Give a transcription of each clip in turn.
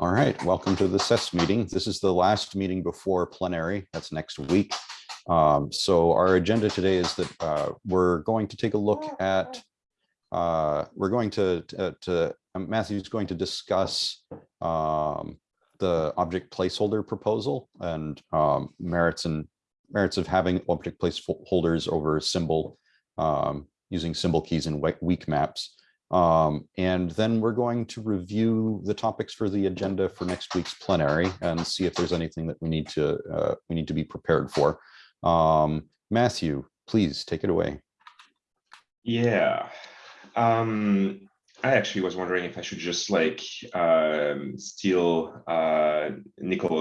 All right, welcome to the SES meeting. This is the last meeting before plenary. That's next week. Um, so our agenda today is that uh, we're going to take a look at, uh, we're going to, to, to um, Matthew's going to discuss um, the object placeholder proposal and um, merits and merits of having object placeholders over symbol um, using symbol keys and weak maps. Um, and then we're going to review the topics for the agenda for next week's plenary and see if there's anything that we need to uh, we need to be prepared for. Um, Matthew, please take it away. Yeah, um, I actually was wondering if I should just like um, steal uh,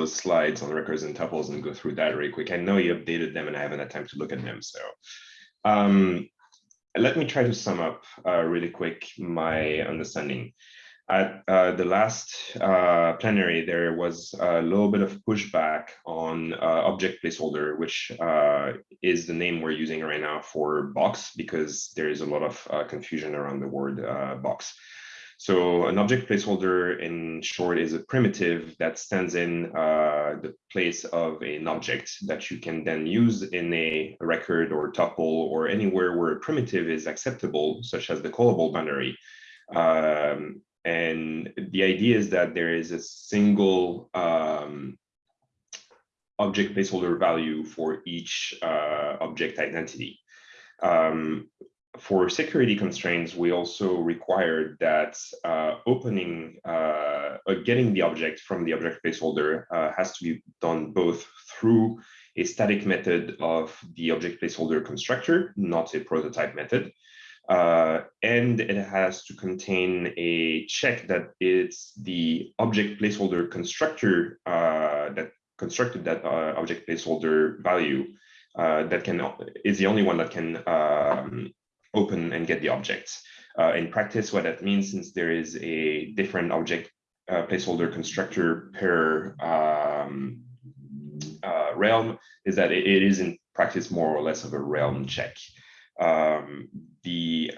slides on records and tuples and go through that really quick. I know you updated them and I haven't had time to look at them. So um, let me try to sum up uh, really quick my understanding. At uh, the last uh, plenary, there was a little bit of pushback on uh, object placeholder, which uh, is the name we're using right now for box because there is a lot of uh, confusion around the word box. So an object placeholder in short is a primitive that stands in uh, the place of an object that you can then use in a record or tuple or anywhere where a primitive is acceptable, such as the callable boundary. Um, and the idea is that there is a single um, object placeholder value for each uh, object identity. Um, for security constraints, we also required that uh, opening, uh, uh, getting the object from the object placeholder uh, has to be done both through a static method of the object placeholder constructor, not a prototype method. Uh, and it has to contain a check that it's the object placeholder constructor uh, that constructed that object placeholder value that can is the only one that can um, open and get the objects. Uh, in practice, what that means, since there is a different object uh, placeholder constructor per um, uh, realm, is that it, it is in practice more or less of a realm check. Um, the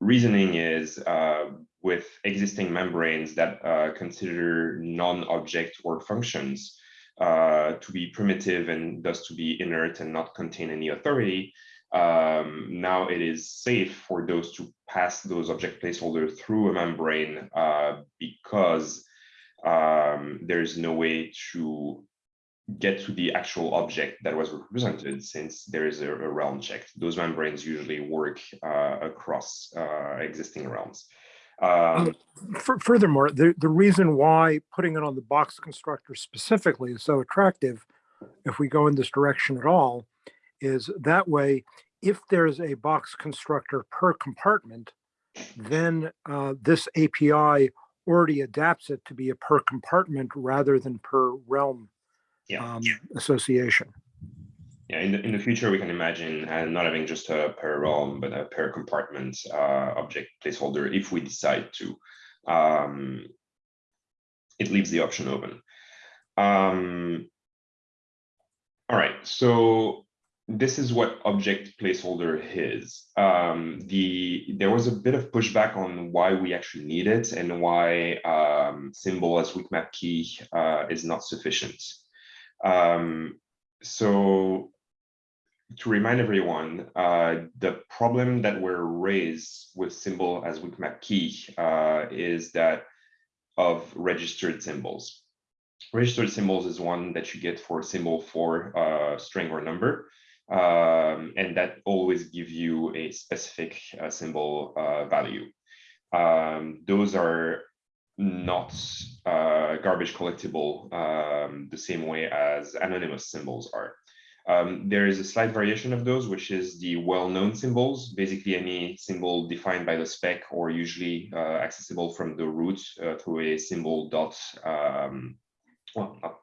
reasoning is uh, with existing membranes that uh, consider non-object or functions uh, to be primitive and thus to be inert and not contain any authority, um, now it is safe for those to pass those object placeholders through a membrane uh, because um, there's no way to get to the actual object that was represented since there is a, a realm check. Those membranes usually work uh, across uh, existing realms. Um, um furthermore, the, the reason why putting it on the box constructor specifically is so attractive, if we go in this direction at all, is that way, if there's a box constructor per compartment, then uh, this API already adapts it to be a per compartment rather than per realm yeah. um, association. Yeah, in the, in the future, we can imagine uh, not having just a per realm, but a per compartment uh, object placeholder if we decide to. Um, it leaves the option open. Um, all right, so this is what object placeholder is. Um, the there was a bit of pushback on why we actually need it and why um, symbol as weak map key uh, is not sufficient. Um, so to remind everyone, uh, the problem that we're raised with symbol as weak map key uh, is that of registered symbols. Registered symbols is one that you get for symbol for uh, string or number um, and that always give you a specific uh, symbol uh, value. Um, those are not uh, garbage collectible um, the same way as anonymous symbols are. Um, there is a slight variation of those, which is the well-known symbols, basically any symbol defined by the spec or usually uh, accessible from the root uh, through a symbol dot, um, well, not,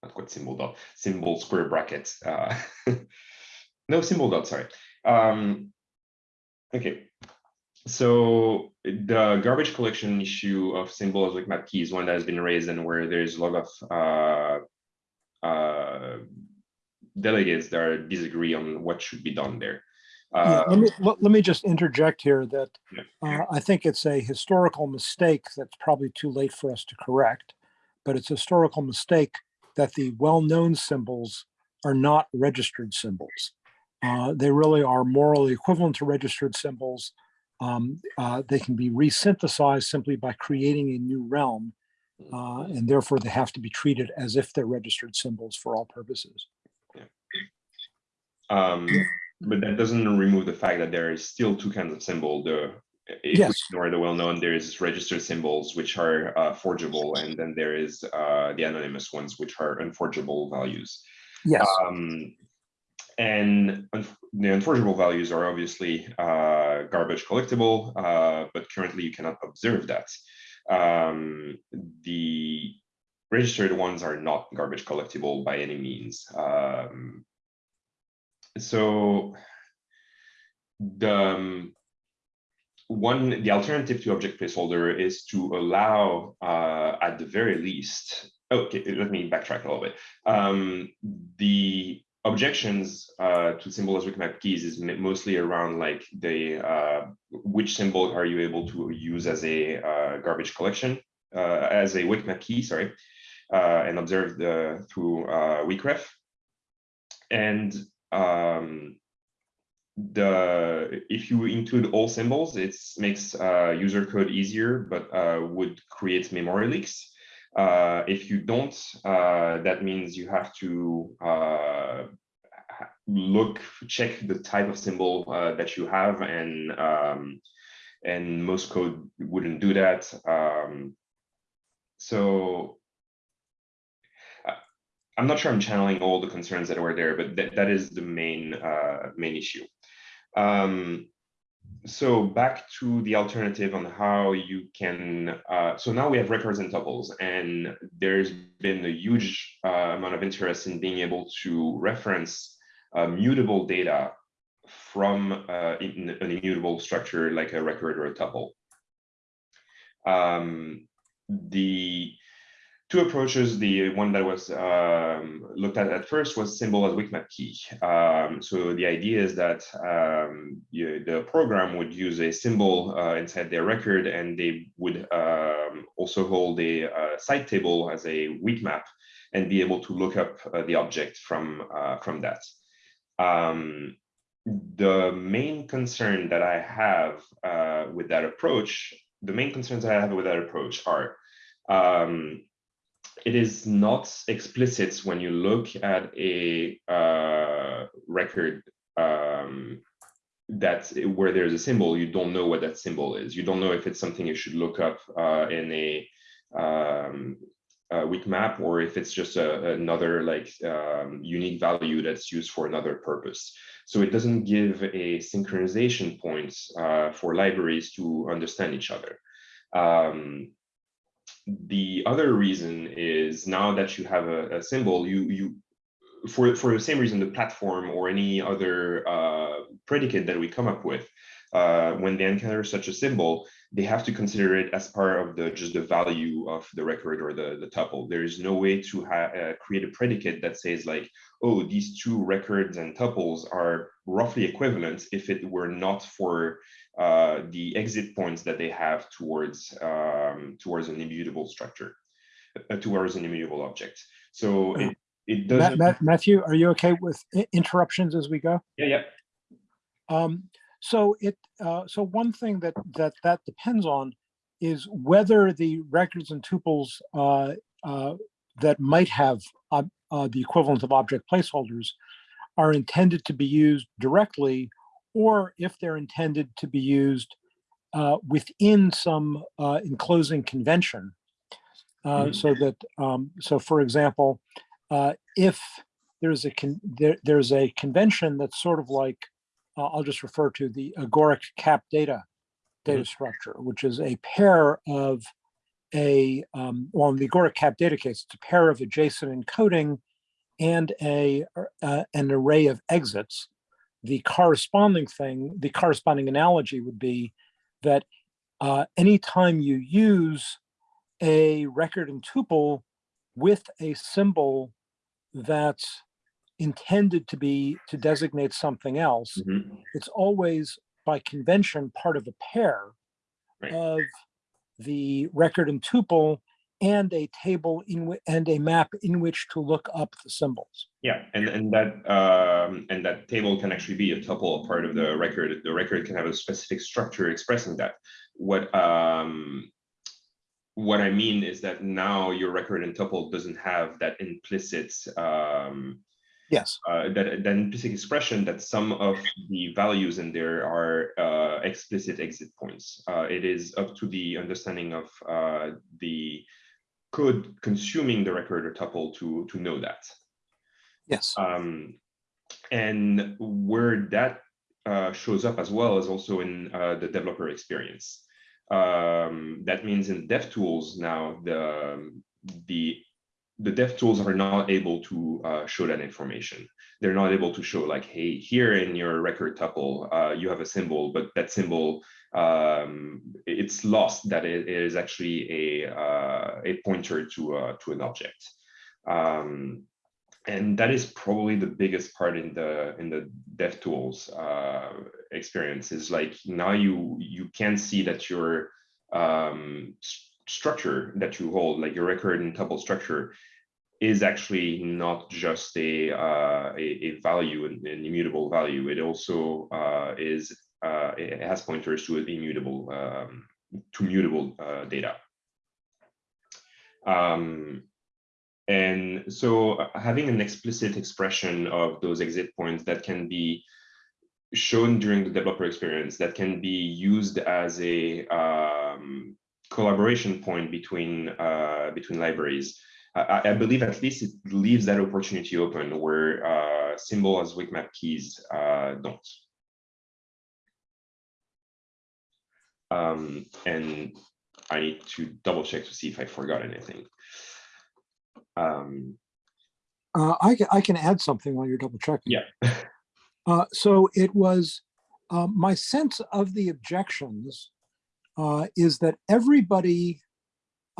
not quite symbol dot, symbol square bracket. No symbol dot, sorry. Um, okay, so the garbage collection issue of symbols like map key is one that has been raised and where there's a lot of uh, uh, delegates that disagree on what should be done there. Uh, yeah, let, me, let, let, me just interject here that yeah. Uh, I think it's a historical mistake that's probably too late for us to correct. but it's a historical mistake that the well-known symbols are not registered symbols. Uh, they really are morally equivalent to registered symbols. Um, uh, they can be resynthesized simply by creating a new realm, uh, and therefore they have to be treated as if they're registered symbols for all purposes. Um, but that doesn't remove the fact that there is still two kinds of symbol. The if Yes. we ignore the well-known, there is registered symbols which are uh, forgeable, and then there is uh, the anonymous ones which are unforgeable values. Yes, Um, and the unforgeable values are obviously uh, garbage collectible, uh, but currently you cannot observe that. Um, the registered ones are not garbage collectible by any means. Um, so the um, one, the alternative to object placeholder is to allow, uh, at the very least, okay, let me backtrack a little bit. Um, the objections uh, to symbol as weak map keys is mostly around like the uh, which symbol are you able to use as a uh, garbage collection uh, as a weak map key, sorry, uh, and observed through uh, Weakref. And um, the if you include all symbols, it makes user code easier, but would create memory leaks. Uh, if you don't, uh, that means you have to uh, look, check the type of symbol that you have, and um, and most code wouldn't do that. Um, so I'm not sure I'm channeling all the concerns that were there, but that, that is the main uh, main issue. Um, so back to the alternative on how you can, uh, so now we have records and tuples, and there's been a huge uh, amount of interest in being able to reference uh, mutable data from uh, an immutable structure like a record or a tuple. Um, the two approaches. The one that was um, looked at at first was symbol as weak map key. Um, so the idea is that um, you, the program would use a symbol uh, inside their record, and they would um, also hold a, uh site table as a weak map and be able to look up uh, the object from uh, from that. Um, the main concern that I have uh, with that approach, the main concerns I have with that approach are um, it is not explicit when you look at a uh, record um, that where there's a symbol, you don't know what that symbol is. You don't know if it's something you should look up uh, in a, um, a weak map or if it's just a, another like um, unique value that's used for another purpose. So it doesn't give a synchronization point uh, for libraries to understand each other. Um, the other reason is now that you have a, a symbol, you you for for the same reason the platform or any other uh, predicate that we come up with, uh, when they encounter such a symbol, they have to consider it as part of the just the value of the record or the the tuple. There is no way to uh, create a predicate that says like, oh, these two records and tuples are roughly equivalent if it were not for uh, the exit points that they have towards um, towards an immutable structure, uh, towards an immutable object. So it it doesn't. Matthew, are you okay with interruptions as we go? Yeah, yeah. Um, so it, uh, so one thing that, that, that depends on is whether the records and tuples, uh, uh, that might have, uh, uh, the equivalent of object placeholders are intended to be used directly, or if they're intended to be used, uh, within some, uh, enclosing convention. Uh, Mhm. so that, um, so for example, uh, if there's a, there, there's a convention that's sort of like, uh, I'll just refer to the Agoric cap data data structure, which is a pair of a, um, well, in the Agoric cap data case, it's a pair of a JSON encoding and a, uh, an array of exits. The corresponding thing, the corresponding analogy would be that uh, anytime you use a record and tuple with a symbol that's intended to be to designate something else, Mhm. it's always by convention part of a pair Right. of the record and tuple and a table in and a map in which to look up the symbols. Yeah, and, and that, um, and that table can actually be a tuple part of the record. The record can have a specific structure expressing that. What, um, what I mean is that now your record and tuple doesn't have that implicit, um, Yes. uh, that, that implicit expression that some of the values in there are uh, explicit exit points. Uh, it is up to the understanding of uh, the code consuming the record or tuple to, to know that. Yes. Um, and where that uh, shows up as well is also in uh, the developer experience. Um, that means in DevTools now, the, the, the dev tools are not able to uh, show that information. They're not able to show like, hey, here in your record tuple, uh, you have a symbol, but that symbol, um, it's lost that it is actually a, uh, a pointer to, uh, to an object. Um, and that is probably the biggest part in the in the DevTools uh, experience is like now you you can see that your um, structure that you hold, like your record and tuple structure, is actually not just a uh, a, a value, an, an immutable value. It also uh, is uh, it has pointers to immutable um, to mutable uh, data. Um, and so uh, having an explicit expression of those exit points that can be shown during the developer experience, that can be used as a um, collaboration point between uh, between libraries. I, I believe at least it leaves that opportunity open where uh, symbol as weak map keys uh, don't. Um, and I need to double check to see if I forgot anything. Um, Uh, I can, I can add something while you're double checking. Yeah. Uh, so it was, uh, my sense of the objections uh, is that everybody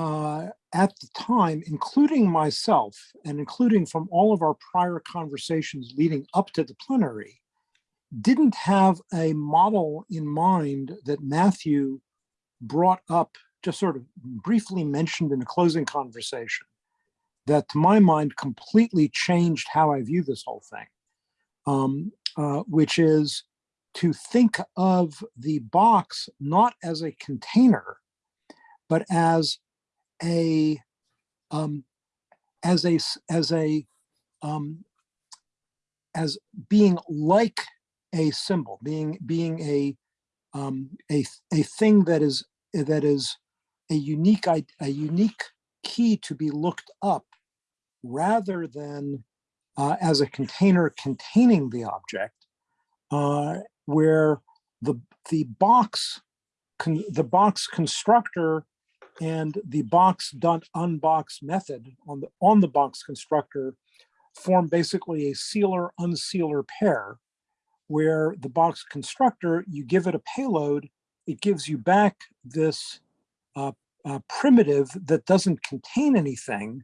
uh, at the time, including myself and including from all of our prior conversations leading up to the plenary, didn't have a model in mind that Matthew brought up, just sort of briefly mentioned in a closing conversation that to my mind completely changed how I view this whole thing, um, uh, which is to think of the box not as a container, but as a um, as a as a um, as being like a symbol, being being a um, a a thing that is that is a unique a unique key to be looked up rather than uh, as a container containing the object, uh, where the the box the box constructor and the box dot unbox method on the on the box constructor form basically a sealer unsealer pair where the box constructor you give it a payload it gives you back this uh, uh, primitive that doesn't contain anything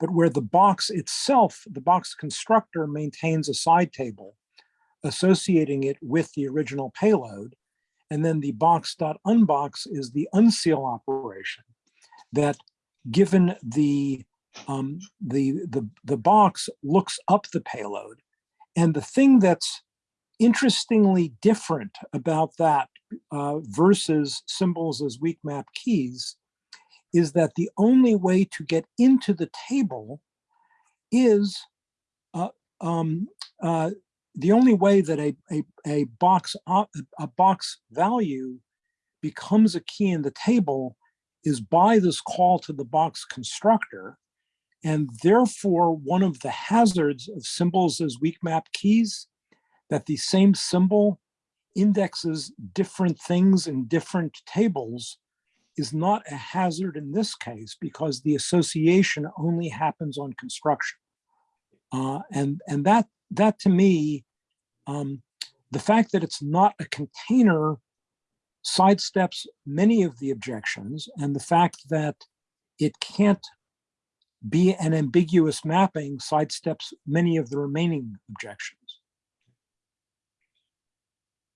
but where the box itself the box constructor maintains a side table associating it with the original payload and then the box.unbox is the unseal operation that given the um, the the the box looks up the payload and the thing that's interestingly different about that uh, versus symbols as weak map keys is that the only way to get into the table is uh, um, uh, the only way that a, a, a box a box value becomes a key in the table is by this call to the box constructor. And therefore, one of the hazards of symbols as weak map keys, that the same symbol indexes different things in different tables is not a hazard in this case because the association only happens on construction. Uh, and, and that, that to me, um, the fact that it's not a container sidesteps many of the objections and the fact that it can't be an ambiguous mapping sidesteps many of the remaining objections.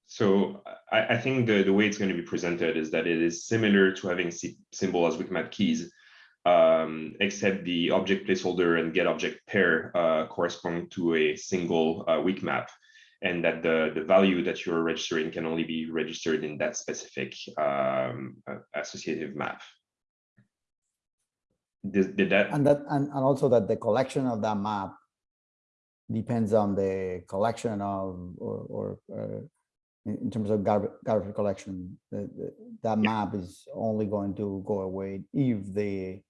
So I, I think the, the way it's going to be presented is that it is similar to having sy- symbol as weak map keys, um, except the object placeholder and get object pair uh, correspond to a single uh, weak map, and that the, the value that you're registering can only be registered in that specific um, uh, associative map. Did, did that? And that, and, and also that the collection of that map depends on the collection of, or, or, uh, in, terms of garbage, garbage collection, the, the, that map is only going to go away if the,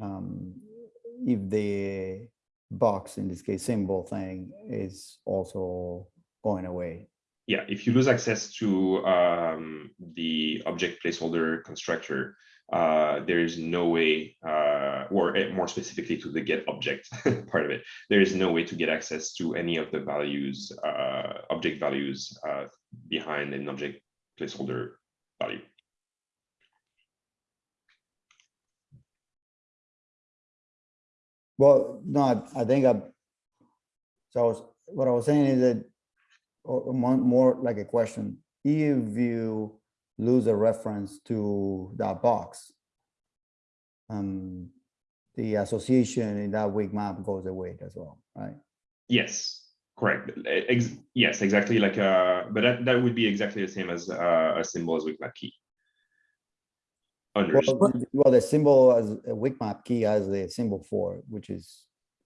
um, if the box, in this case, symbol thing is also going away. Yeah, if you lose access to um, the object placeholder constructor, uh, there is no way, uh, or eh, more specifically to the get object part of it, there is no way to get access to any of the values, uh, object values uh, behind an object placeholder value. Well, no, I- I think I, so I was, what I was saying is that, or or more, like a question, if you lose a reference to that box, um, the association in that weak map goes away as well, right? Yes, correct. Ex yes, exactly like, uh, but that, that would be exactly the same as uh, a symbol as with map key. Well, well, the symbol as a weak map key has the symbol for, which is.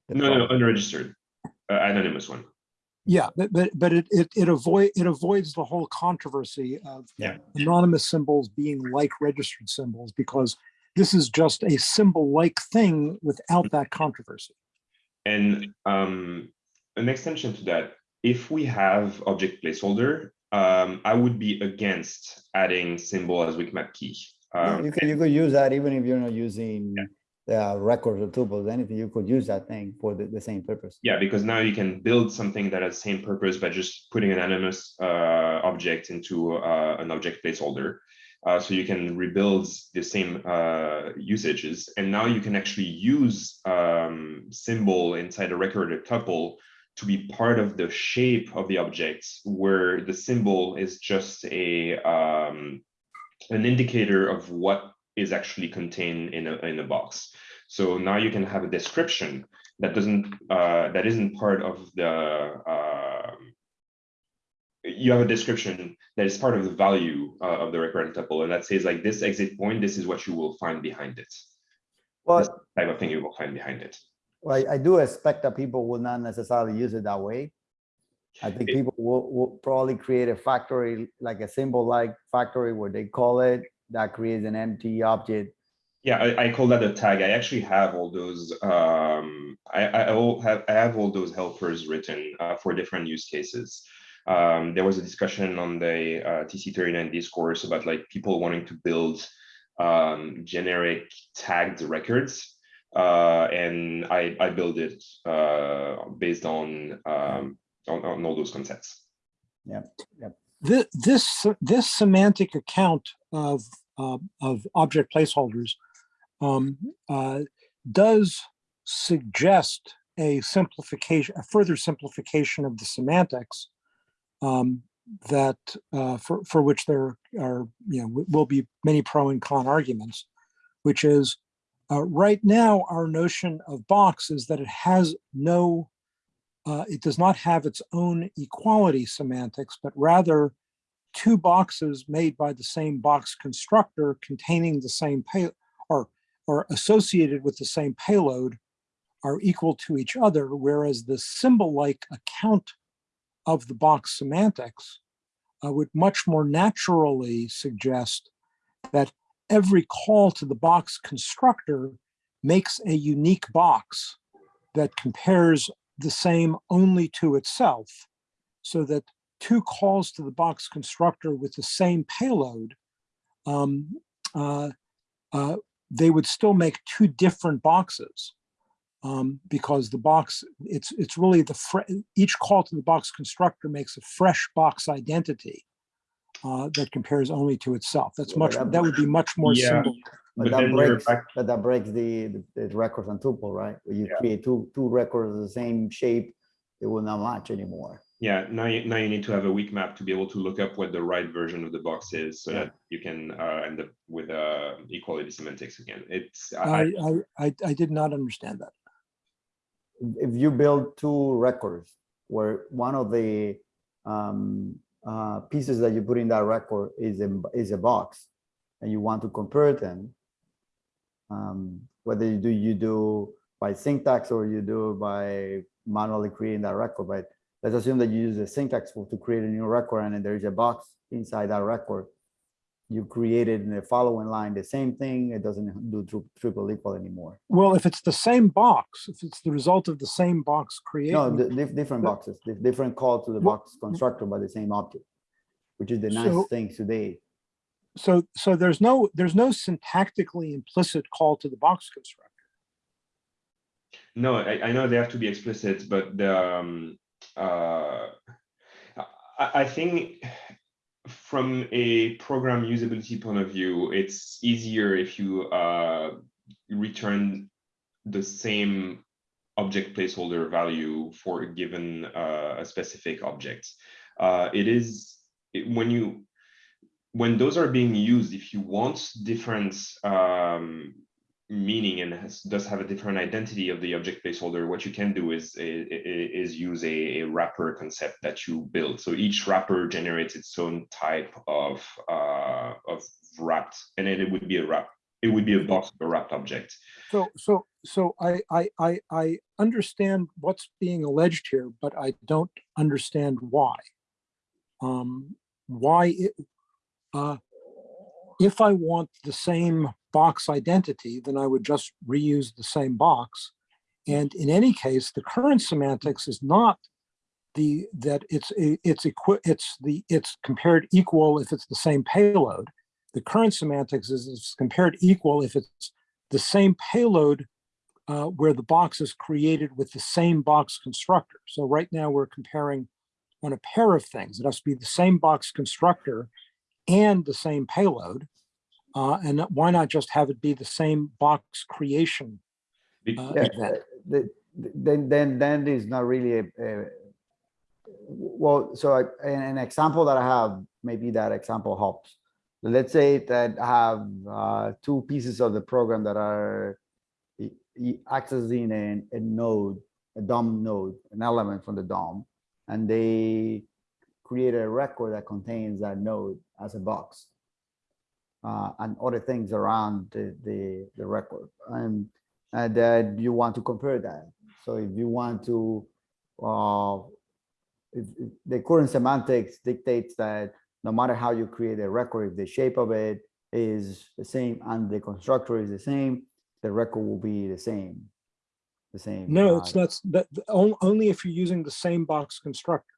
the no, no, unregistered, uh, anonymous one. Yeah, but, but, but it, it, it avoid, it avoids the whole controversy of Yeah. anonymous symbols being like registered symbols, because this is just a symbol-like thing without that controversy. And um, an extension to that, if we have object placeholder, um, I would be against adding symbol as weak map key. Yeah, Um, You could, you could use that even if you're not using the records or tuples, anything, you could use that thing for the, the same purpose. yeah, because now you can build something that has the same purpose by just putting an anonymous uh, object into uh, an object placeholder. Uh, so you can rebuild the same uh, usages, and now you can actually use um, symbol inside a record or tuple to be part of the shape of the object, where the symbol is just a um, an indicator of what is actually contained in a in a box. So now you can have a description that doesn't uh, that isn't part of the um, you have a description that is part of the value uh, of the record and tuple, and that says like this exit point, this is what you will find behind it. This Well, type of thing you will find behind it. I, I do expect that people will not necessarily use it that way. I think It- people will, will probably create a factory, like a symbol like factory where they call it, that creates an empty object. Yeah, I, I call that a tag. I actually have all those. Um, I, I all have I have all those helpers written uh, for different use cases. Um, there was a discussion on the uh, TC39 discourse about like people wanting to build um, generic tagged records, uh, and I I build it uh, based on, um, on on all those concepts. Yeah. yeah. This, this, this semantic account of, uh, of object placeholders um, uh, does suggest a simplification, a further simplification of the semantics um, that, uh, for, for which there are, you know, will be many pro and con arguments, which is, uh, right now, our notion of box is that it has no uh, it does not have its own equality semantics, but rather two boxes made by the same box constructor containing the same pay or, or associated with the same payload are equal to each other, whereas the symbol-like account of the box semantics uh, would much more naturally suggest that every call to the box constructor makes a unique box that compares the same only to itself so that two calls to the box constructor with the same payload, um, uh, uh, they would still make two different boxes. Um, because the box, it's it's really the each call to the box constructor makes a fresh box identity uh, that compares only to itself. That's Well, much that- that would be much more Yeah. simple. But But that breaks, but that breaks the, the- the records on tuple, right? You Yeah. create two, two records of the same shape, it will not match anymore. Yeah, now you, now you need to have a weak map to be able to look up what the right version of the box is so Yeah. that you can uh, end up with uh, equality semantics again. It's, I, I, I- I, I, I did not understand that. if you build two records where one of the um, uh, pieces that you put in that record is a, is a box and you want to compare them, um, whether you do, you do by syntax or you do by manually creating that record, but let's assume that you use the syntax to create a new record and then there is a box inside that record. You created in the following line, the same thing, it doesn't do tri- triple equal anymore. Well, if it's the same box, if it's the result of the same box created. No, di- different boxes, dif- different call to the Well, box constructor by the same object, which is the So- nice thing today. So, so there's no, there's no syntactically implicit call to the box constructor. no, I, I know they have to be explicit, but the, um, uh, I, think from a program usability point of view, it's easier if you uh, return the same object placeholder value for a given uh, a specific object. Uh, it is it- when you when those are being used, if you want different um, meaning and has, does have a different identity of the object placeholder, what you can do is is use a, a wrapper concept that you build. So each wrapper generates its own type of uh, of wrapped, and then it would be a wrap. It would be a box of a wrapped object. So, so, so I, I, I, I understand what's being alleged here, but I don't understand why. Um, why it, uh, if I want the same box identity, then I would just reuse the same box. And in any case, the current semantics is not the, that it's, it's it's the, it's compared equal if it's the same payload. The current semantics is it's compared equal if it's the same payload uh, where the box is created with the same box constructor. So right now we're comparing on a pair of things. It has to be the same box constructor and the same payload. Uh, and why not just have it be the same box creation? Uh, Yeah, uh, the- the- then, then, then is not really a, a- well, so I- an, an example that I have, maybe that example helps. Let's say that I have uh, two pieces of the program that are accessing a, a node, a DOM node, an element from the DOM, and they create a record that contains that node as a box. Uh, and other things around the, the, the record. And and that you want to compare that. So if you want to, uh, if, if the current semantics dictates that no matter how you create a record, if the shape of it is the same and the constructor is the same, the record will be the same. The same. No, uh, it's not, that, only if you're using the same box constructor.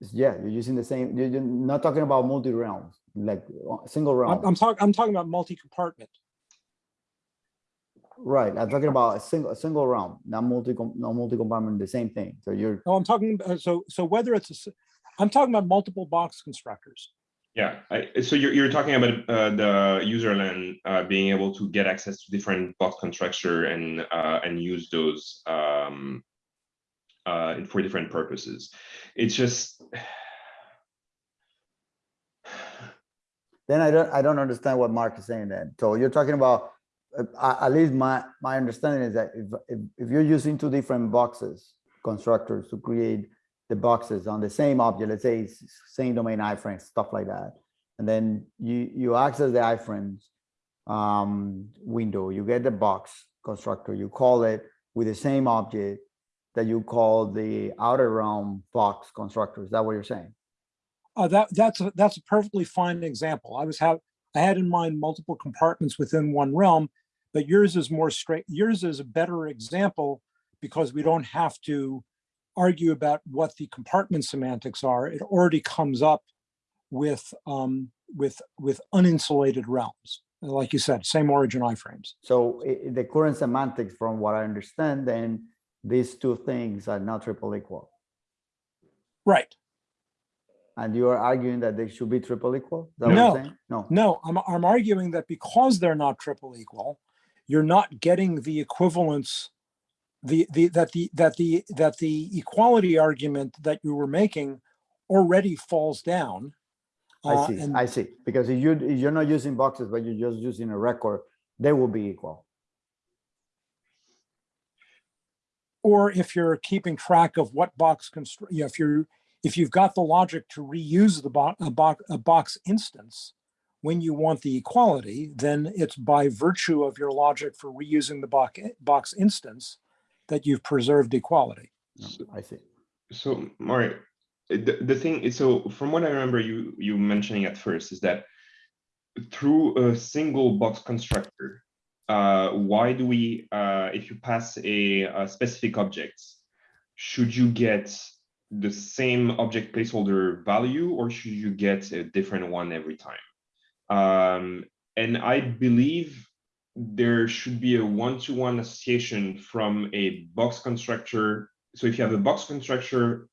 Yeah, you're using the same, you're you're not talking about multi-realms, like uh, single I'm, realm. I'm talking, I'm talking about multi-compartment. Right, I'm talking about a single, a single realm, not multi, not multi-compartment, the same thing. So you're, No, I'm talking, uh, so, so whether it's, a s- I'm talking about multiple box constructors. Yeah, I, so you're, you're talking about uh, the userland uh, being able to get access to different box constructor and uh, and use those um, uh, for different purposes. It's just then I don't, I don't understand what Mark is saying then. So you're talking about, uh, at least my, my understanding is that if, if, if you're using two different boxes, constructors to create the boxes on the same object, let's say same domain iframes, stuff like that. And then you, you access the iframes um, window, you get the box constructor, you call it with the same object that you call the outer realm box constructor. Is that what you're saying? Uh, that, that's, a- that's a perfectly fine example. I was have, I had in mind multiple compartments within one realm, but yours is more straight, yours is a better example because we don't have to argue about what the compartment semantics are. It already comes up with, um, with, with uninsulated realms. Like you said, same origin iframes. So i- i- the current semantics, from what I understand, then these two things are not triple equal. Right. And you are arguing that they should be triple equal? Is that what you're No. No, No, I'm, I'm arguing that because they're not triple equal, you're not getting the equivalence the, the, that the, that the, that the equality argument that you were making already falls down. I uh, see, and- I see. Because if you, if you're not using boxes, but you're just using a record, they will be equal. Or if you're keeping track of what box constr, you know, if you're, if you've got the logic to reuse the box, a box, a box instance, when you want the equality, then it's by virtue of your logic for reusing the box, box instance that you've preserved equality. No, I see. So, Mario, the, the thing is, so from what I remember you, you mentioning at first is that through a single box constructor, uh, why do we, uh, if you pass a, a specific object, should you get the same object placeholder value or should you get a different one every time? Um, and I believe there should be a one-to-one association from a box constructor. So if you have a box constructor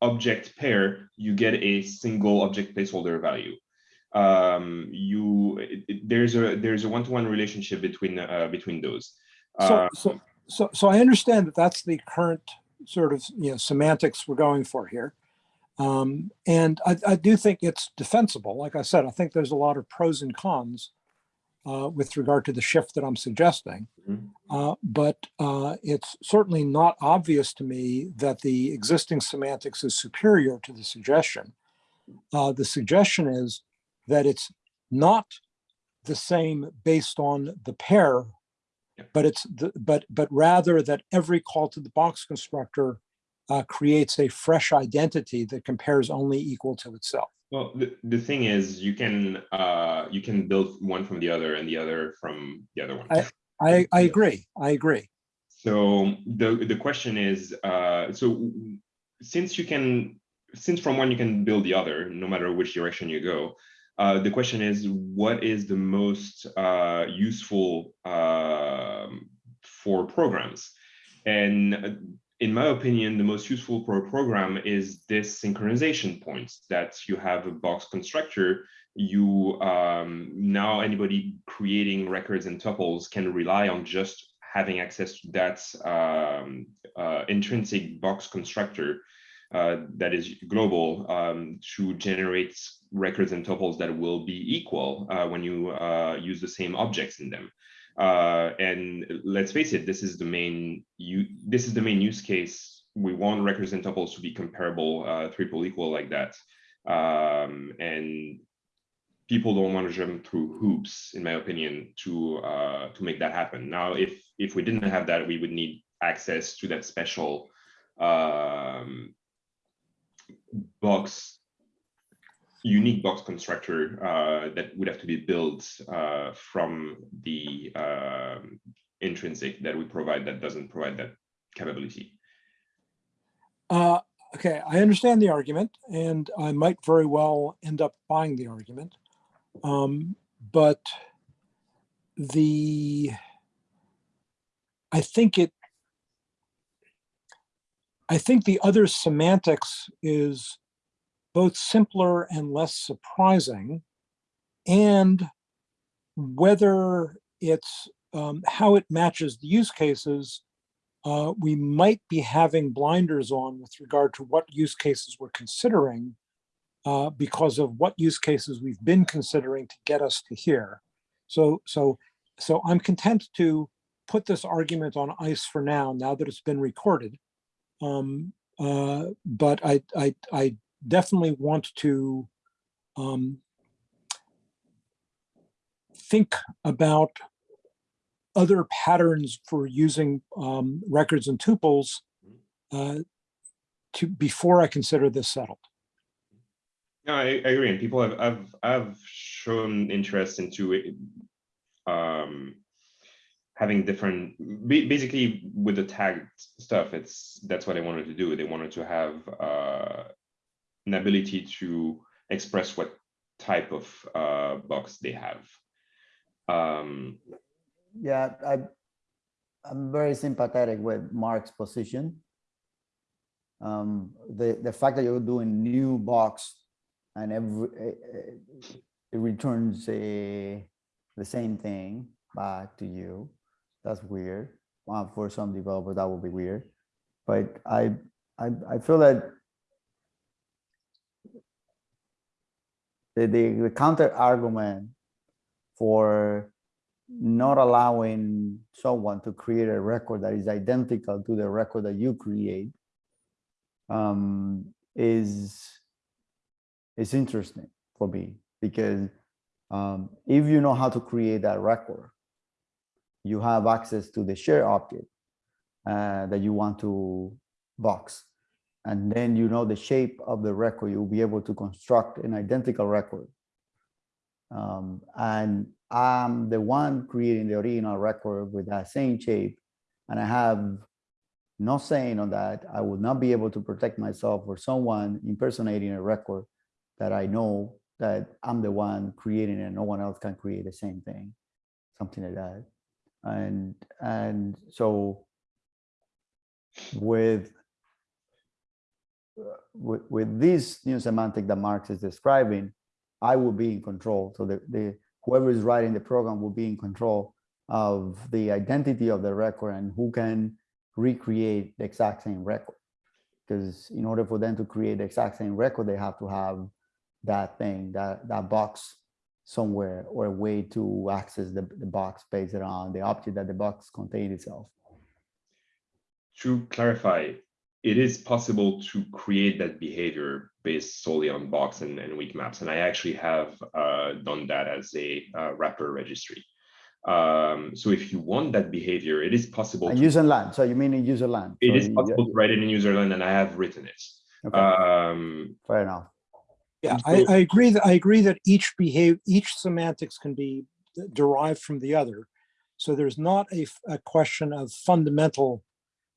object pair, you get a single object placeholder value. Um, you it- it- there's a there's a one-to-one relationship between uh, between those. So, Uh, so, so, so I understand that that's the current sort of, you know, semantics we're going for here. Um, and I, I do think it's defensible. Like I said, I think there's a lot of pros and cons uh, with regard to the shift that I'm suggesting. Mhm. Uh, but uh, it's certainly not obvious to me that the existing semantics is superior to the suggestion. Uh, the suggestion is that it's not the same based on the pair but it's the, but but rather that every call to the box constructor uh, creates a fresh identity that compares only equal to itself. Well, the, the thing is, you can uh, you can build one from the other and the other from the other one. I- I I agree. I agree. So the the question is, uh, so since you can, since from one you can build the other, no matter which direction you go. Uh, the question is, what is the most uh, useful um, for programs? And uh, in my opinion, the most useful for a program is this synchronization point that you have a box constructor. You um, now anybody creating records and tuples can rely on just having access to that um, uh, intrinsic box constructor uh, that is global um, to generate records and tuples that will be equal uh, when you uh, use the same objects in them. Uh, and let's face it, this is the main you this is the main use case. We want records and tuples to be comparable, uh, triple equal like that. Um, and people don't want to jump through hoops, in my opinion, to uh, to make that happen. Now, if if we didn't have that, we would need access to that special um, box, unique box constructor uh, that would have to be built uh, from the um, intrinsic that we provide that doesn't provide that capability. Uh, okay, I understand the argument, and I might very well end up buying the argument. Um, but the I think it I think the other semantics is both simpler and less surprising, and whether it's um, how it matches the use cases uh, we might be having blinders on with regard to what use cases we're considering uh, because of what use cases we've been considering to get us to here. So, so, so I'm content to put this argument on ice for now, now that it's been recorded. Um, uh, but I, I, I definitely want to um, think about other patterns for using um, records and tuples uh, to before I consider this settled. No, I, I agree. And people have, have, have shown interest into it, um, having different, basically with the tagged stuff, it's, that's what they wanted to do. They wanted to have uh, an ability to express what type of uh, box they have. Um, Yeah, I, I'm very sympathetic with Mark's position. Um, the, the fact that you're doing new box and every, eh, eh, it returns a, the same thing back to you, that's weird. uh, for some developers, that would be weird. But I, I, I feel that the, the, the counter argument for not allowing someone to create a record that is identical to the record that you create um, is is interesting for me because um, if you know how to create that record, you have access to the share object uh, that you want to box. And then you know the shape of the record, you'll be able to construct an identical record. Um, and I'm the one creating the original record with that same shape. And I have no saying on that. I would not be able to protect myself or someone impersonating a record that I know that I'm the one creating and no one else can create the same thing, something like that. And and so with with, with this new semantic that Marx is describing, I will be in control. So the, the whoever is writing the program will be in control of the identity of the record and who can recreate the exact same record. Because in order for them to create the exact same record, they have to have that thing, that, that box somewhere or a way to access the, the box based around the object that the box contains itself. To clarify, it is possible to create that behavior based solely on box and, and weak maps. And I actually have uh, done that as a uh, wrapper registry. Um, so if you want that behavior, it is possible. And to- user land, so you mean in user land? It So is you- possible to write it in userland and I have written it. Okay, Um, fair enough. Yeah, I, I agree that I agree that each behave, each semantics can be derived from the other. So there's not a question of fundamental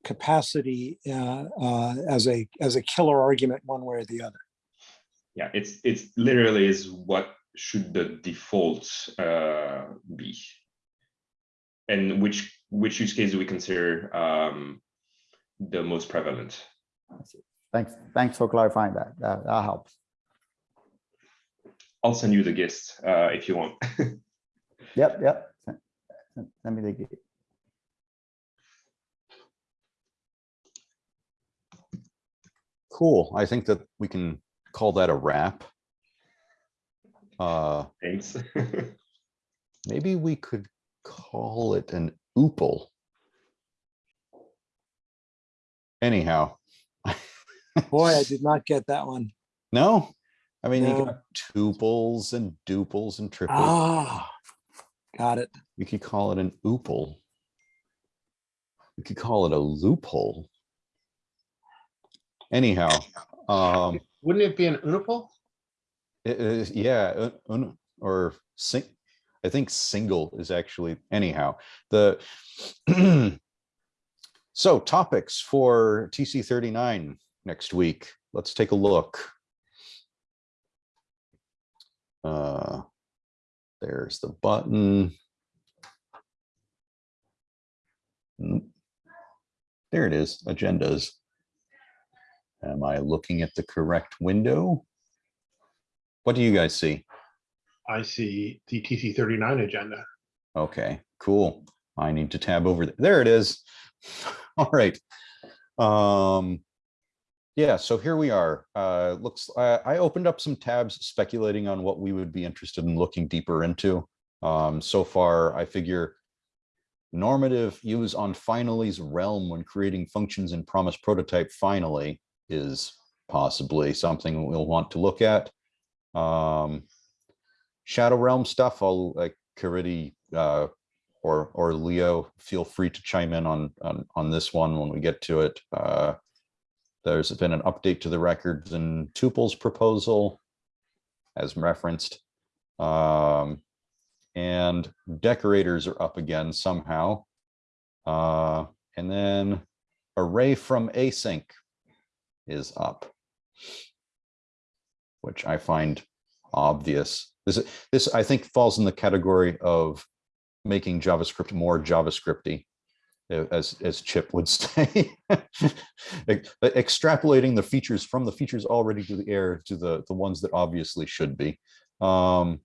capacity uh, uh, as a as a killer argument one way or the other. yeah, it's it's literally is what should the default uh, be, and which which use case do we consider um, the most prevalent? Thanks, thanks for clarifying that. That, that helps. I'll send you the gist uh, if you want. Yep, yep. Send- send- Send me the gig. Cool. I think that we can call that a wrap. Uh, Thanks. maybe we could call it an oople. Anyhow, Boy, I did not get that one. no, I mean, you No. got tuples and duples and triples. Ah, got it. We could call it an oople. We could call it a loophole. Anyhow, um, Wouldn't it be an uniple? it is, yeah, un- un- or sing, I think single is actually, anyhow, the. So topics for TC thirty-nine next week. Let's take a look. Uh, There's the button. There it is, agendas. Am I looking at the correct window? What do you guys see? I see the TC thirty-nine agenda. Okay, cool. I need to tab over. th- There it is. All right. Um, yeah, so here we are. Uh, looks, I, I opened up some tabs speculating on what we would be interested in looking deeper into. Um, so far, I figure normative use on finally's realm when creating functions in promise prototype finally is possibly something we'll want to look at. Um, Shadow Realm stuff, I'll like Caridy, uh, or, or Leo, feel free to chime in on, on, on this one when we get to it. There's been an update to the records and tuples proposal as referenced. Um, and decorators are up again somehow. Uh, and then array from async is up. Which I find obvious. This, this I think falls in the category of making JavaScript more JavaScripty, as, as Chip would say. Extrapolating the features from the features already to the air to the, the ones that obviously should be. Um,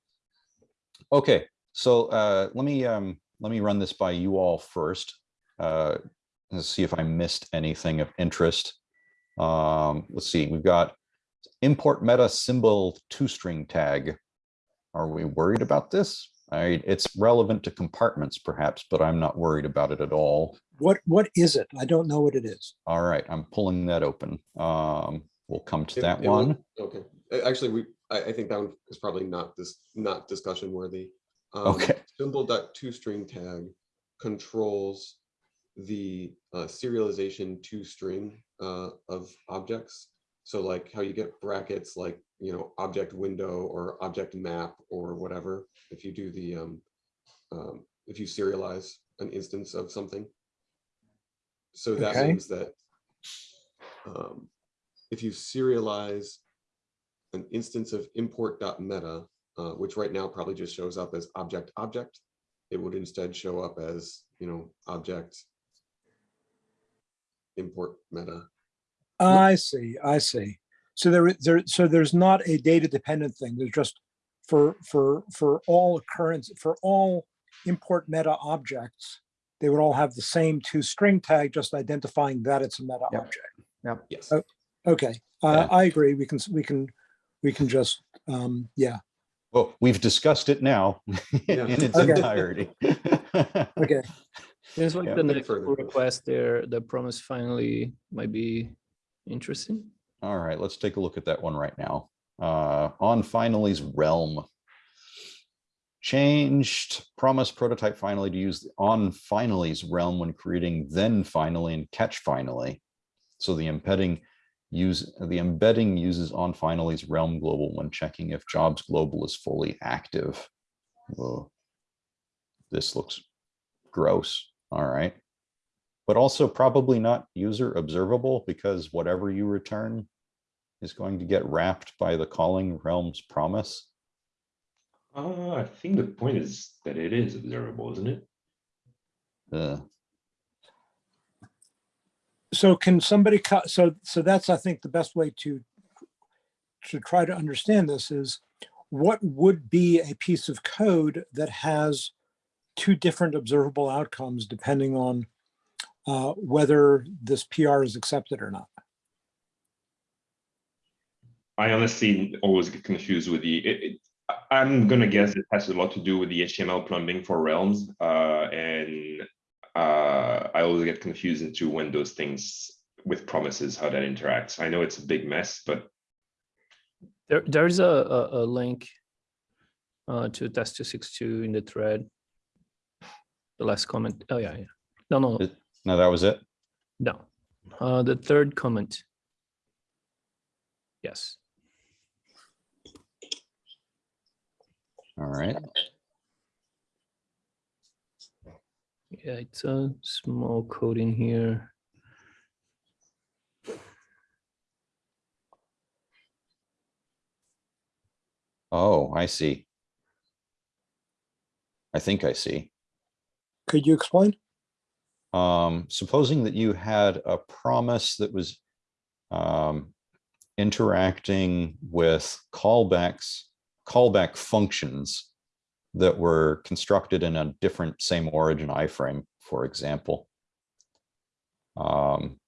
okay, so uh, let me um, let me run this by you all first. uh, let's see if I missed anything of interest. Um, let's see, we've got import meta symbol toStringTag. Are we worried about this? I, it's relevant to compartments perhaps, but I'm not worried about it at all. What, what is it? I don't know what it is. All right, I'm pulling that open. Um, we'll come to It- that it will- one. Okay, actually, we, I, I think that one is probably not this, not discussion worthy. Um, Okay. Symbol dot toStringTag controls the uh, serialization two string uh, of objects. So like how you get brackets, like, you know, object window or object map or whatever, if you do the, um, um, if you serialize an instance of something. So that Okay. means that um, if you serialize an instance of import.meta, uh, which right now probably just shows up as object object, it would instead show up as, you know, object import meta. I see, I see. So there, there, so there's not a data dependent thing. There's just for, for, for all occurrence, for all import meta objects, they would all have the same toStringTag, just identifying that it's a meta Yep. object. Yes. Oh. Okay, uh, Yeah. I agree. We can, we can, we can just, um, yeah, Well, we've discussed it now Yeah. in its Okay. entirety. okay. Seems like Yeah. the next request there, the promise finally might be interesting. All right, let's take a look at that one right now. Uh, on finally's realm. Changed promise prototype finally to use on finally's realm when creating then finally and catch finally. So the embedding use the embedding uses on finally's realm global when checking if jobs global is fully active. Whoa. This looks gross. All right. But also probably not user observable because whatever you return is going to get wrapped by the calling realm's promise. Uh, I think the point is that it is observable, isn't it? Uh, So can somebody cut, so, so that's, I think, the best way to, to try to understand this is what would be a piece of code that has two different observable outcomes depending on uh, whether this PR is accepted or not? I honestly always get confused with the, it, it, I- I'm gonna guess it has a lot to do with the HTML plumbing for realms, uh, and uh, I always get confused into when those things with promises, how that interacts. I know it's a big mess, but There, there's a, a, a link uh, to test two six two in the thread. The last comment. Oh yeah, yeah. No, no, It- no, that was it. no. Uh, the third comment. Yes. All right. Yeah, it's a small code in here. Oh, I see. I think I see. Could you explain? Um, supposing that you had a promise that was um, interacting with callbacks, callback functions that were constructed in a different same origin iframe, for example. Um,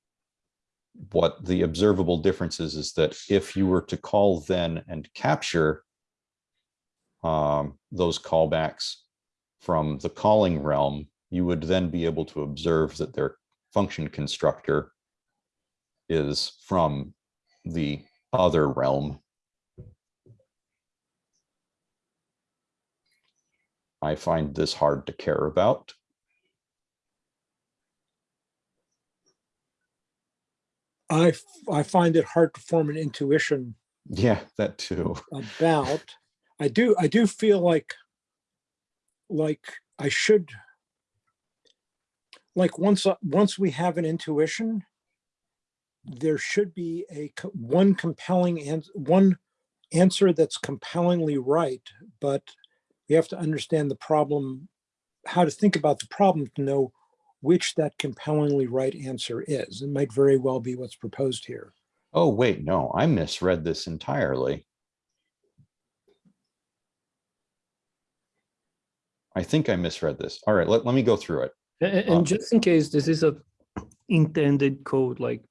what the observable difference is, is that if you were to call then and capture um, those callbacks from the calling realm, you would then be able to observe that their function constructor is from the other realm. I find this hard to care about. I, I find it hard to form an intuition Yeah, that too. about, I do, I do feel like, like I should, like once, uh, once we have an intuition, there should be a, one compelling and one answer that's compellingly right, but we have to understand the problem, how to think about the problem to know which that compellingly right answer is. It might very well be what's proposed here. Oh, wait, no, I misread this entirely. I think I misread this. All right, let, let me go through it. A- a- Um, And just in case this is a intended code, like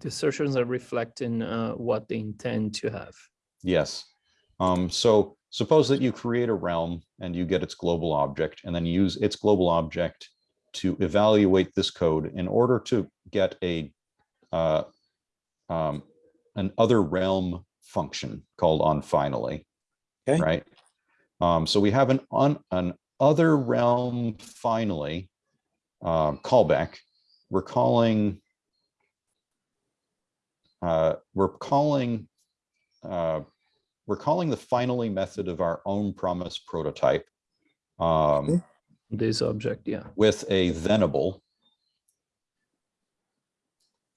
the assertions are reflecting uh, what they intend to have. Yes. Um, so suppose that you create a realm and you get its global object and then use its global object to evaluate this code in order to get a uh, um, an other realm function called on finally. Okay. Right. Um, so we have an on an other realm finally uh, callback. We're calling uh, we're calling uh, we're calling the finally method of our own promise prototype um, This object, yeah. with a thenable.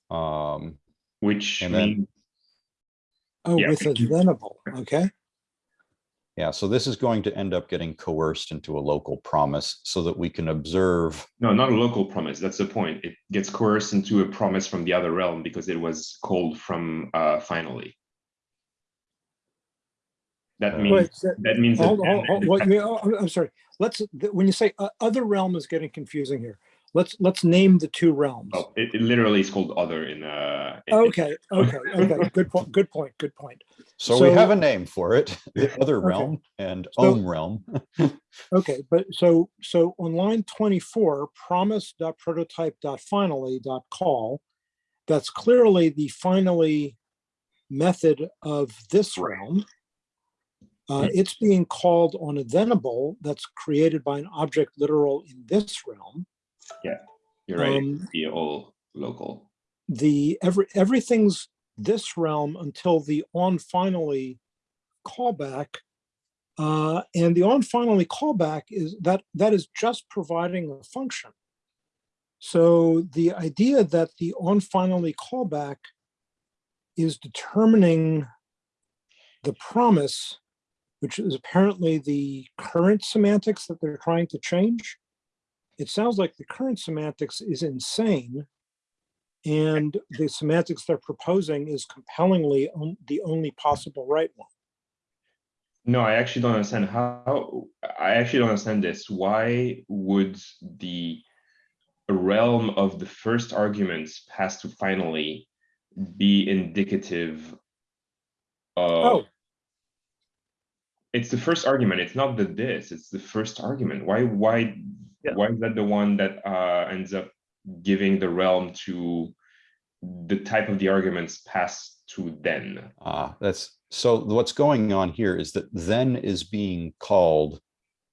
Um, Which And then- means Oh, Yeah, with a thank you. venable, okay? Yeah, so this is going to end up getting coerced into a local promise so that we can observe. no, not a local promise. That's the point. It gets coerced into a promise from the other realm because it was called from uh, finally. That means Wait, so- that means that Hold, hold, hold, what I'm- I'm sorry. Let's, when you say uh, other realm is getting confusing here. Let's, let's name the two realms. oh, it, it literally is called other in uh. in- in- Okay, okay, okay. Good point, good point, good point. So we have a name for it, the other Okay. realm and So- own realm. Okay, but so, so on line twenty-four, promise.prototype.finally.call, that's clearly the finally method of this realm. Uh, it's being called on a thenable that's created by an object literal in this realm. Yeah, you're right. Um, be all local. the every everything's this realm until the on finally callback uh, and the on finally callback is that that is just providing a function so the idea that the on finally callback is determining the promise which is apparently the current semantics that they're trying to change it sounds like the current semantics is insane and the semantics they're proposing is compellingly on- the only possible right one. No, I actually don't understand how, I actually don't understand this. Why would the realm of the first arguments passed to finally be indicative of, Oh, of, it's the first argument, it's not the this, it's the first argument. Why, why, Yeah. why is that the one that uh ends up giving the realm to the type of the arguments passed to then? Uh, that's, so what's going on here is that then is being called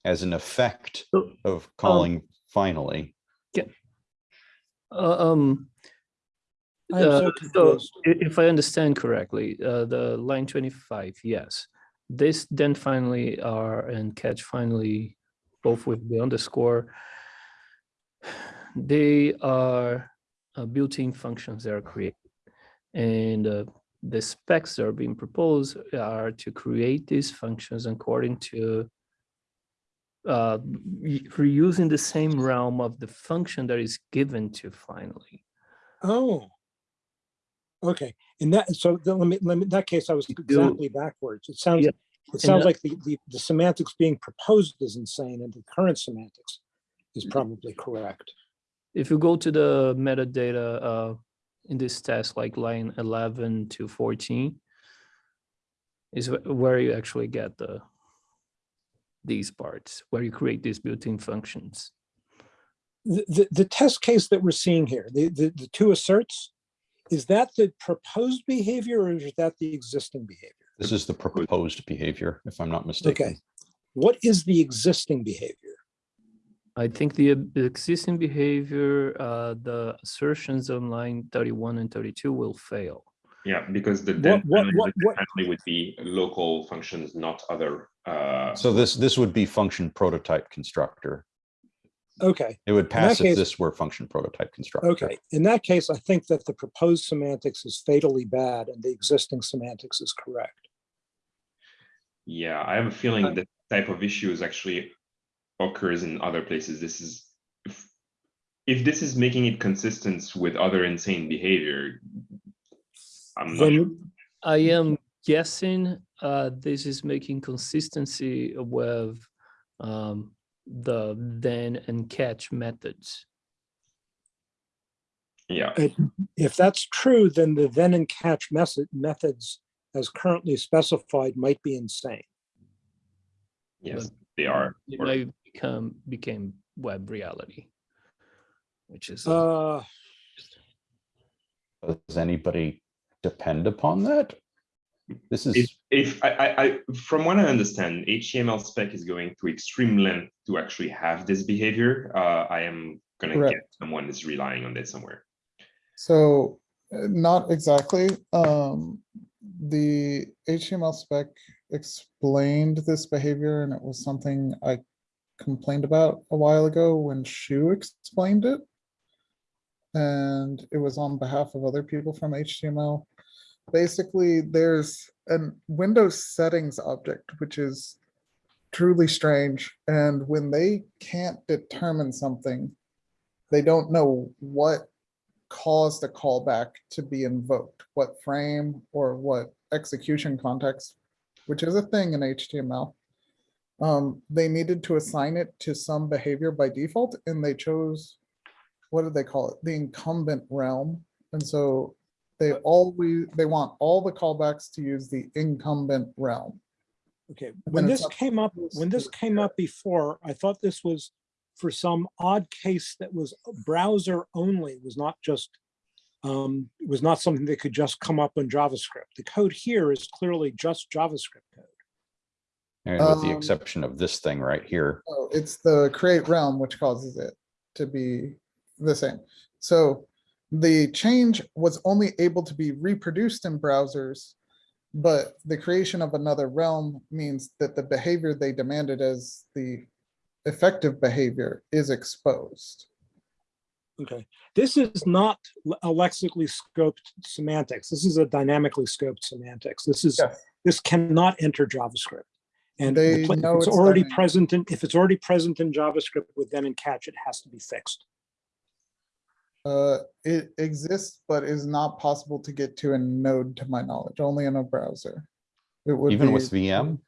as an effect So, of calling finally. Uh, um, so uh, so if I understand correctly, uh, the line twenty-five, yes. This then finally are and catch finally, both with the underscore. They are uh, built-in functions that are created. And uh, the specs that are being proposed are to create these functions according to uh, reusing the same realm of the function that is given to finally. Oh. Okay, in that, so let me, let me, in that case, I was exactly backwards. It sounds, Yeah, it sounds like the, the, the semantics being proposed is insane and the current semantics is probably correct. if you go to the metadata uh, in this test, like line 11 to 14, is where you actually get the these parts, where you create these built-in functions. The, the, the test case that we're seeing here, the, the, the two asserts, is that the proposed behavior or is that the existing behavior? This is the proposed behavior, if I'm not mistaken. Okay. What is the existing behavior? I think the existing behavior, uh, the assertions on line 31 and 32 will fail. Yeah, because the What- then what- finally what- would- what- finally would be local functions, not other. uh, So this, this would be function prototype constructor. Okay, It would pass if case- this were function prototype constructor. okay. In that case, I think that the proposed semantics is fatally bad and the existing semantics is correct. Yeah, I have a feeling that type of issues actually occurs in other places. This is if, if this is making it consistent with other insane behavior. I'm not sure. I am guessing uh, this is making consistency with um, the then and catch methods. Yeah, It- If that's true, then the then and catch method, methods as currently specified might be insane. yes, they are. It Or- might become became web reality, which is uh, Uh, Does anybody depend upon that? This is, if I, I, I, from what I understand, HTML spec is going to extreme length to actually have this behavior. Uh, I am gonna get someone is relying on this somewhere. So uh, not exactly. Um, the HTML spec explained this behavior and it was something I complained about a while ago when Shu explained it. And it was on behalf of other people from HTML. Basically, there's an Windows settings object, which is truly strange. And when they can't determine something, they don't know what caused the callback to be invoked, what frame or what execution context, which is a thing in HTML. Um, they needed to assign it to some behavior by default and they chose, what did they call it? The incumbent realm. And so they always, they want all the callbacks to use the incumbent realm. okay, when this came up, when this came up before, I thought this was for some odd case that was browser only, was not just, um, was not something that could just come up in JavaScript. The code here is clearly just JavaScript code. and with the Um, exception of this thing right here. Oh, it's the create realm which causes it to be the same. So the change was only able to be reproduced in browsers. But the creation of another realm means that the behavior they demanded as the effective behavior is exposed. Okay, this is not a lexically scoped semantics. This is a dynamically scoped semantics. This is, Yes. this cannot enter JavaScript. And the They if know it's it's already dynamic. present in, if it's already present in JavaScript with then and catch, it has to be fixed. Uh, it exists, but is not possible to get to a node to my knowledge, only in a browser. It would Even be- with VM,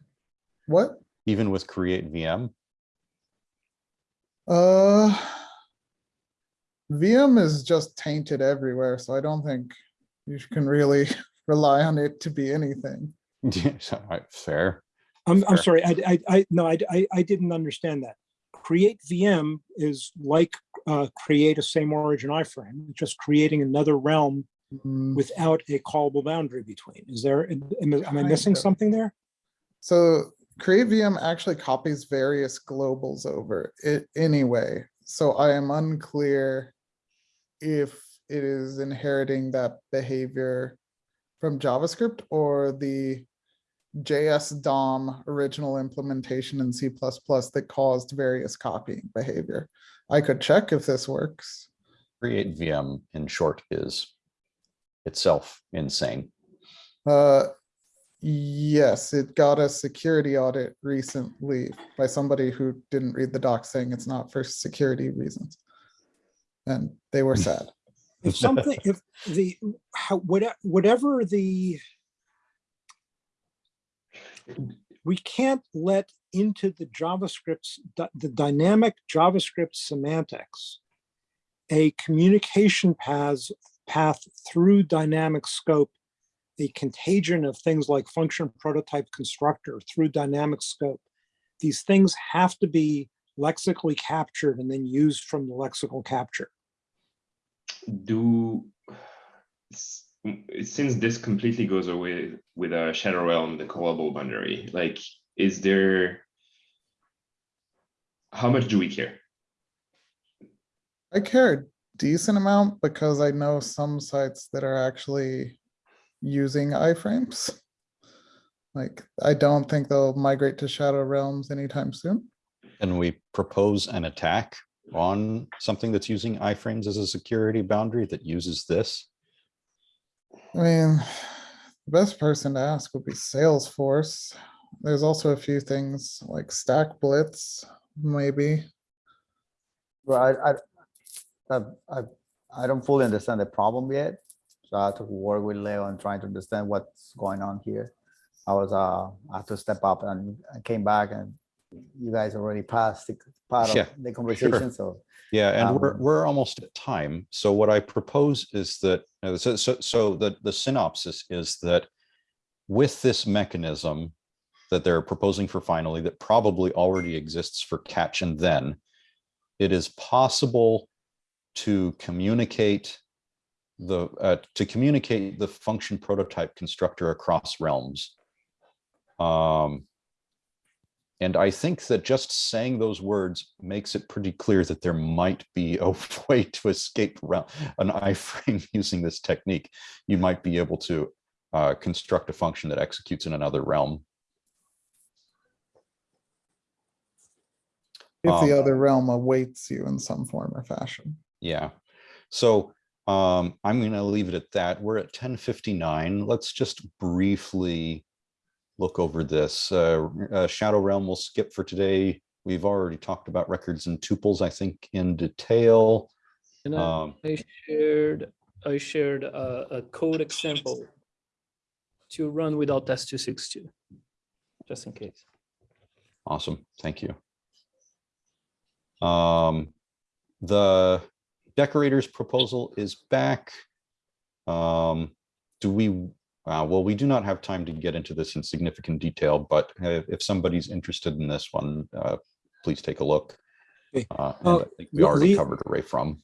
What? even with create VM, Uh. VM is just tainted everywhere, so I don't think you can really rely on it to be anything. So, all right, fair. I'm, I'm sorry, I, I, I, no, I, I, I didn't understand that. Create VM is like, uh, create a same origin iframe, just creating another realm Mm, without a callable boundary between. Is there, am am I missing of. something there? So create VM actually copies various globals over it anyway, so I am unclear if it is inheriting that behavior from JavaScript or the JS DOM original implementation in C++ that caused various copying behavior. I could check if this works. Create VM in short is itself insane. Uh, yes, it got a security audit recently by somebody who didn't read the doc saying it's not for security reasons. And they were sad. If something, if the, how, whatever, whatever the. We can't let into the JavaScript's, the dynamic JavaScript semantics. A communication paths, path through dynamic scope. A contagion of things like function prototype constructor through dynamic scope. These things have to be lexically captured and then used from the lexical capture. do since this completely goes away with a shadow realm the callable boundary like is there how much do we care I care a decent amount because I know some sites that are actually using iframes. Like, I don't think they'll migrate to Shadow Realms anytime soon. And we propose an attack on something that's using iframes as a security boundary that uses this. I mean, the best person to ask would be Salesforce. There's also a few things like Stack Blitz, maybe. Well, I, I, I, I, don't fully understand the problem yet. So I have to work with Leo and trying to understand what's going on here. I was, uh, I had to step up and I came back and you guys already passed the part Yeah, of the conversation, so. Yeah, and we're, Um, we're almost at time. So what I propose is that, uh, so, so, so the, the synopsis is that with this mechanism that they're proposing for finally, that probably already exists for catch and then, it is possible to communicate the, uh, to communicate the function prototype constructor across realms. Um, and I think that just saying those words makes it pretty clear that there might be a way to escape around an iframe using this technique. You might be able to uh, construct a function that executes in another realm. If the Um, other realm awaits you in some form or fashion. Yeah. So um, I'm going to leave it at that. We're at 1059. Let's just briefly look over this. Uh, uh, Shadow Realm will skip for today. We've already talked about records and tuples, I think, in detail. And I Um, I shared, I shared a, a code example to run without S262, just in case. Awesome, thank you. Um, the decorator's proposal is back. Um, do we, uh, well, we do not have time to get into this in significant detail, but uh, if somebody's interested in this one, uh, please take a look. Uh, Uh, I think we already covered array from.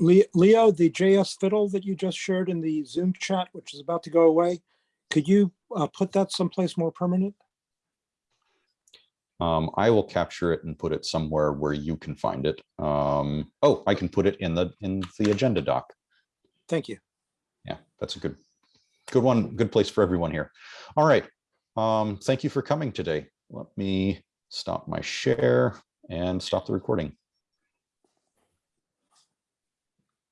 Le- Leo, the JS fiddle that you just shared in the Zoom chat, which is about to go away, could you uh, put that someplace more permanent? Um, I will capture it and put it somewhere where you can find it. Um, oh, I can put it in the, in the agenda doc. Thank you. Yeah, that's a good, good one, good place for everyone here. All right. Um, thank you for coming today. Let me stop my share and stop the recording.